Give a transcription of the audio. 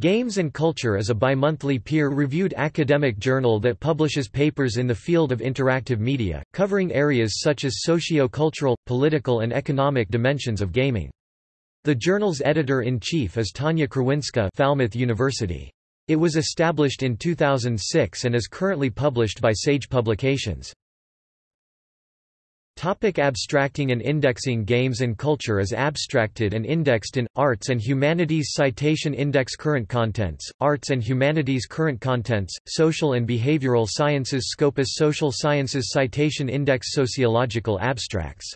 Games and Culture is a bimonthly peer-reviewed academic journal that publishes papers in the field of interactive media, covering areas such as socio-cultural, political and economic dimensions of gaming. The journal's editor-in-chief is Tanya Krzywinska Falmouth University. It was established in 2006 and is currently published by Sage Publications. Topic abstracting and indexing Games and culture is abstracted and indexed in, Arts and Humanities Citation Index Current contents, Arts and Humanities Current contents, Social and Behavioral Sciences Scopus Social Sciences Citation Index Sociological abstracts